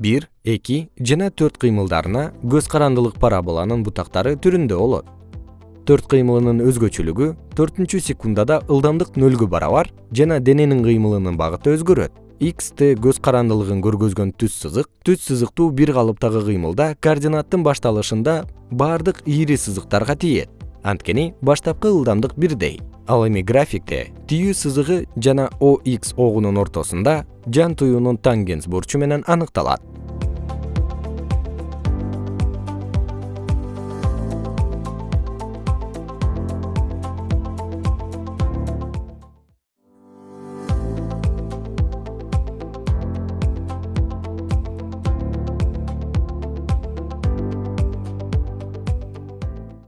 бир эки жана төрт кыймылдарына көз карандылык параболанын бутактары түрүндө болот. Төрт кыймылынын өзгөчөлүгү төртүнчү секундада ылдамдык нөлгө барабар жана дененин кыймылынын багыты өзгөрөт. X t көз карандылыгын көргөзгөн түз сызык түз сызыктуу бир калыптагы кыймылда координаттын башталышында баардык ийри сызыктарга тиет. Анткени баштапкы ылдамдык бирдей ал эми графикте түйүү сызыгы жана ox огунун ортосунда жан туюунун тангенс бурчу менен аныкталат